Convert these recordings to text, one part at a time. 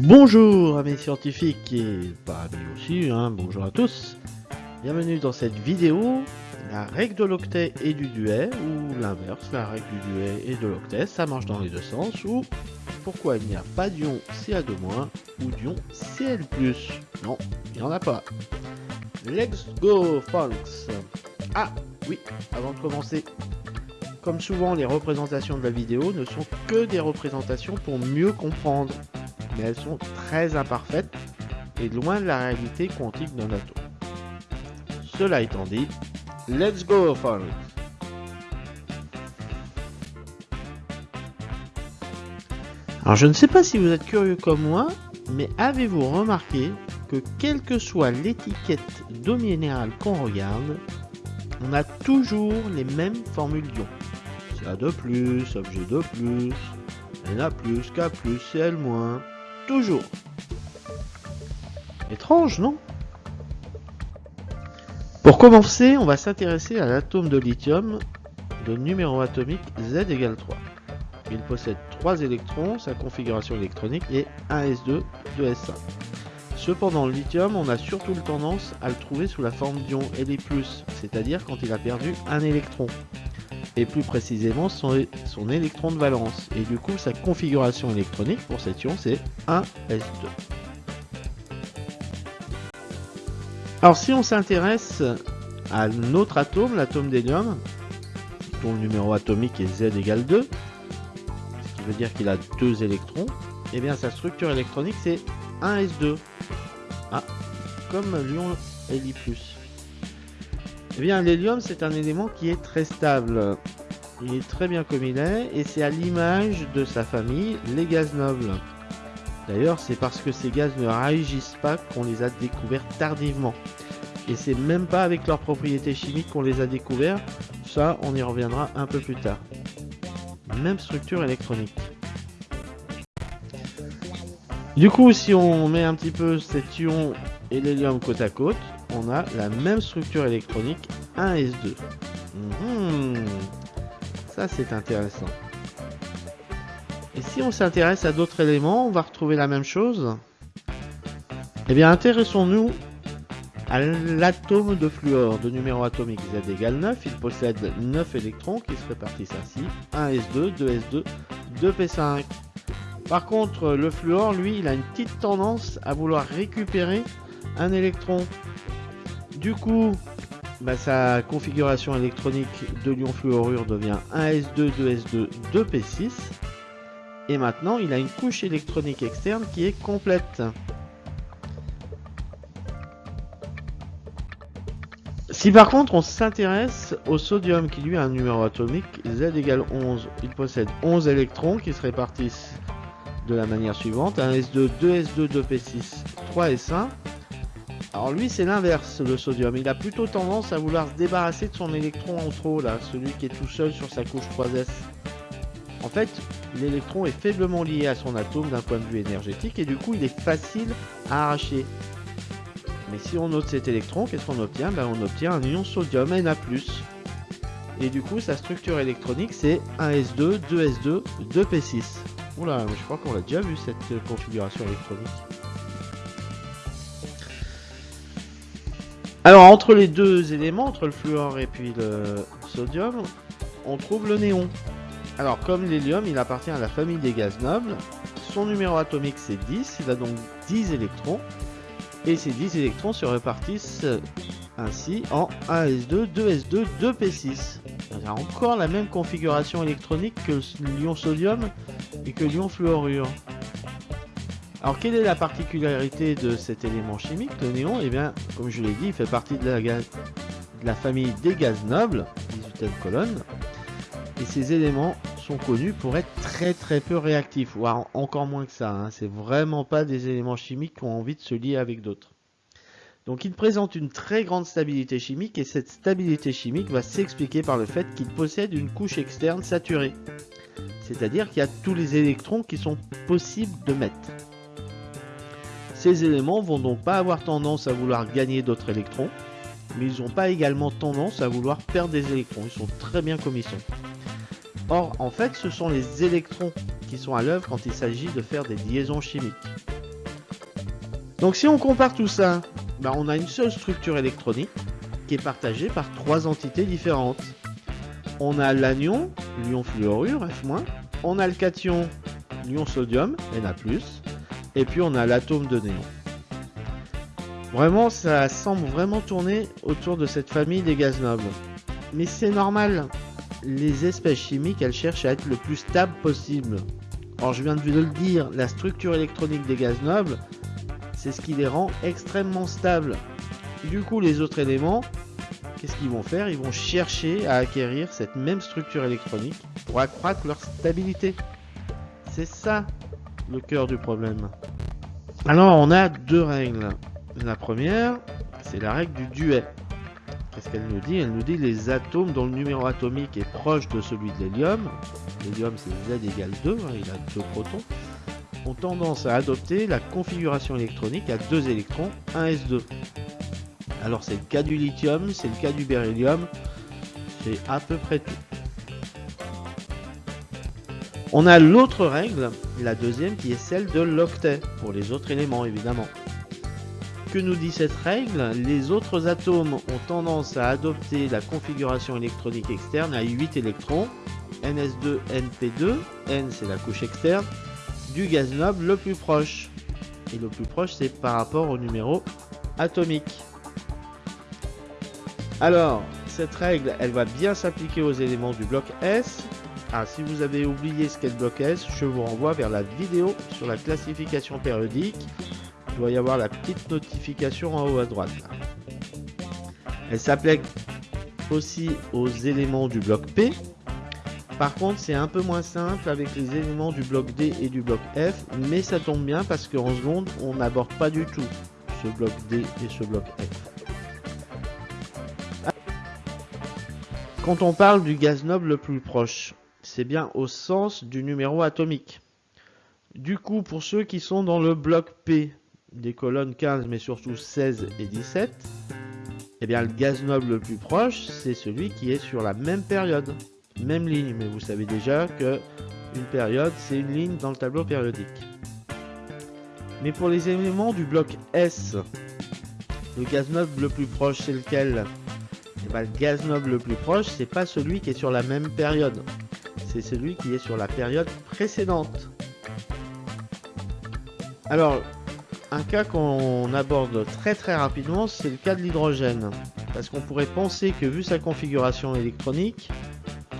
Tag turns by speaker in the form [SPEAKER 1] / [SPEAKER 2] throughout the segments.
[SPEAKER 1] Bonjour amis scientifiques et pas amis aussi, hein, bonjour à tous. Bienvenue dans cette vidéo, la règle de l'octet et du duet, ou l'inverse, la règle du duet et de l'octet, ça marche dans les deux sens, ou pourquoi il n'y a pas d'ion Ca2- ou d'ion Cl+. Non, il n'y en a pas. Let's go folks Ah, oui, avant de commencer, comme souvent les représentations de la vidéo ne sont que des représentations pour mieux comprendre mais elles sont très imparfaites et loin de la réalité quantique d'un atome. Cela étant dit, let's go for it Alors je ne sais pas si vous êtes curieux comme moi, mais avez-vous remarqué que quelle que soit l'étiquette d'eau minérale qu'on regarde, on a toujours les mêmes formules d'ion. CA2+, objet de plus, Na+, K+, Cl-, toujours. Étrange, non? Pour commencer, on va s'intéresser à l'atome de lithium de numéro atomique Z égale 3. Il possède 3 électrons, sa configuration électronique est 1s2, 2s1. Cependant, le lithium, on a surtout tendance à le trouver sous la forme d'ion Li+, c'est-à-dire quand il a perdu un électron et plus précisément son, son, électron de valence. Et du coup, sa configuration électronique pour cet ion, c'est 1s2. Alors si on s'intéresse à notre atome, l'atome d'hélium, dont le numéro atomique est Z égale 2, ce qui veut dire qu'il a deux électrons, et eh bien sa structure électronique c'est 1s2. Ah, comme l'ion Li+. Eh bien, l'hélium, c'est un élément qui est très stable. Il est très bien comme il est, et c'est à l'image de sa famille, les gaz nobles. D'ailleurs, c'est parce que ces gaz ne réagissent pas qu'on les a découverts tardivement. Et c'est même pas avec leurs propriétés chimiques qu'on les a découverts, ça on y reviendra un peu plus tard. Même structure électronique. Du coup, si on met un petit peu cet ion et l'hélium côte à côte, on a la même structure électronique 1s2. Mhm. Ça c'est intéressant. Et si on s'intéresse à d'autres éléments, on va retrouver la même chose. Eh bien intéressons-nous à l'atome de fluor de numéro atomique Z égale 9. Il possède 9 électrons qui se répartissent ainsi. 1s2, 2s2, 2p5. Par contre, le fluor, lui, il a une petite tendance à vouloir récupérer un électron. Du coup, bah, sa configuration électronique de l'ion fluorure devient 1s2, 2s2, 2p6. Et maintenant, il a une couche électronique externe qui est complète. Si par contre on s'intéresse au sodium qui lui a un numéro atomique Z égale 11, il possède 11 électrons qui se répartissent de la manière suivante 1s2, 2s2, 2p6, 3s1 alors lui c'est l'inverse le sodium, il a plutôt tendance à vouloir se débarrasser de son électron en trop là, celui qui est tout seul sur sa couche 3s. En fait, l'électron est faiblement lié à son atome d'un point de vue énergétique et du coup il est facile à arracher. Mais si on note cet électron, qu'est-ce qu'on obtient? Ben, On obtient un ion sodium Na+. Et du coup sa structure électronique c'est 1s2, 2s2, 2p6. Oula, je crois qu'on l'a déjà vu cette configuration électronique. Alors entre les deux éléments, entre le fluor et puis le sodium, on trouve le néon. Alors comme l'hélium, il appartient à la famille des gaz nobles. Son numéro atomique c'est 10, il a donc 10 électrons. Et ces 10 électrons se répartissent ainsi en 1s2, 2s2, 2p6. Il a encore la même configuration électronique que l'ion sodium et que l'ion fluorure. Alors quelle est la particularité de cet élément chimique, le néon? Eh bien, comme je l'ai dit, il fait partie de la, famille des gaz nobles, 18e colonne, et ces éléments sont connus pour être très très peu réactifs, voire encore moins que ça. Hein. C'est vraiment pas des éléments chimiques qui ont envie de se lier avec d'autres. Donc il présente une très grande stabilité chimique et cette stabilité chimique va s'expliquer par le fait qu'il possède une couche externe saturée. C'est-à-dire qu'il y a tous les électrons qui sont possibles de mettre. Ces éléments vont donc pas avoir tendance à vouloir gagner d'autres électrons, mais ils n'ont pas également tendance à vouloir perdre des électrons, ils sont très bien comme ils sont. Or, en fait, ce sont les électrons qui sont à l'œuvre quand il s'agit de faire des liaisons chimiques. Donc si on compare tout ça, bah, on a une seule structure électronique qui est partagée par trois entités différentes. On a l'anion, l'ion fluorure, F-, on a le cation, l'ion sodium, Na+, et puis on a l'atome de néon. Vraiment, ça semble vraiment tourner autour de cette famille des gaz nobles. Mais c'est normal, les espèces chimiques, elles cherchent à être le plus stable possible. Or, je viens de vous le dire, la structure électronique des gaz nobles, c'est ce qui les rend extrêmement stables. Du coup, les autres éléments, qu'est-ce qu'ils vont faire? Ils vont chercher à acquérir cette même structure électronique pour accroître leur stabilité. C'est ça le cœur du problème. Alors, on a deux règles. La première, c'est la règle du duet. Qu'est-ce qu'elle nous dit? Elle nous dit les atomes dont le numéro atomique est proche de celui de l'hélium, l'hélium c'est Z égale 2, hein, il a deux protons, ont tendance à adopter la configuration électronique à deux électrons, 1 S2. Alors c'est le cas du lithium, c'est le cas du beryllium, c'est à peu près tout. On a l'autre règle, la deuxième qui est celle de l'octet, pour les autres éléments évidemment que nous dit cette règle? Les autres atomes ont tendance à adopter la configuration électronique externe à 8 électrons, NS2, NP2, N c'est la couche externe, du gaz noble le plus proche. Et le plus proche c'est par rapport au numéro atomique. Alors, cette règle, elle va bien s'appliquer aux éléments du bloc S. Ah, si vous avez oublié ce qu'est le bloc S, je vous renvoie vers la vidéo sur la classification périodique il doit y avoir la petite notification en haut à droite. Elle s'applique aussi aux éléments du bloc P. Par contre, c'est un peu moins simple avec les éléments du bloc D et du bloc F, mais ça tombe bien parce qu'en seconde, on n'aborde pas du tout ce bloc D et ce bloc F. Quand on parle du gaz noble le plus proche, c'est bien au sens du numéro atomique. Du coup, pour ceux qui sont dans le bloc P, des colonnes 15 mais surtout 16 et 17, eh bien le gaz noble le plus proche, c'est celui qui est sur la même période, même ligne. Mais vous savez déjà que une période, c'est une ligne dans le tableau périodique. Mais pour les éléments du bloc S, le gaz noble le plus proche, c'est lequel? Le gaz noble le plus proche, c'est pas celui qui est sur la même période. C'est celui qui est sur la période précédente. Alors, un cas qu'on aborde très très rapidement, c'est le cas de l'hydrogène. Parce qu'on pourrait penser que vu sa configuration électronique,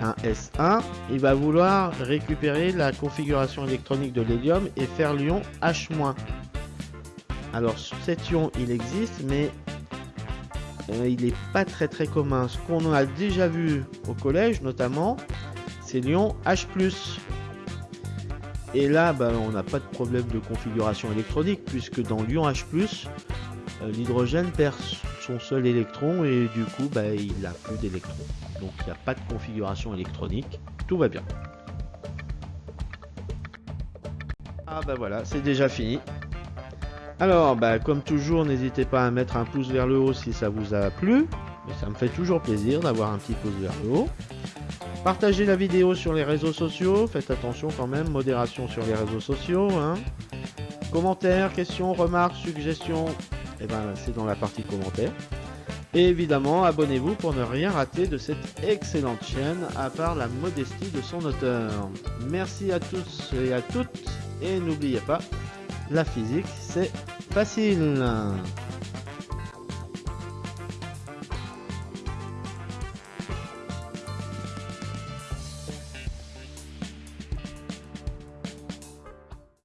[SPEAKER 1] un S1, il va vouloir récupérer la configuration électronique de l'hélium et faire l'ion H-. Alors cet ion il existe mais euh, il n'est pas très très commun. Ce qu'on a déjà vu au collège notamment, c'est l'ion H+. Et là, bah, on n'a pas de problème de configuration électronique, puisque dans l'ion H+, euh, l'hydrogène perd son seul électron et du coup, bah, il n'a plus d'électrons. Donc il n'y a pas de configuration électronique, tout va bien. Ah bah voilà, c'est déjà fini. Alors, bah, comme toujours, n'hésitez pas à mettre un pouce vers le haut si ça vous a plu. Ça me fait toujours plaisir d'avoir un petit pouce vers le haut. Partagez la vidéo sur les réseaux sociaux, faites attention quand même, modération sur les réseaux sociaux. Hein. Commentaires, questions, remarques, suggestions, eh ben, c'est dans la partie commentaires. Et évidemment, abonnez-vous pour ne rien rater de cette excellente chaîne, à part la modestie de son auteur. Merci à tous et à toutes, et n'oubliez pas, la physique c'est facile.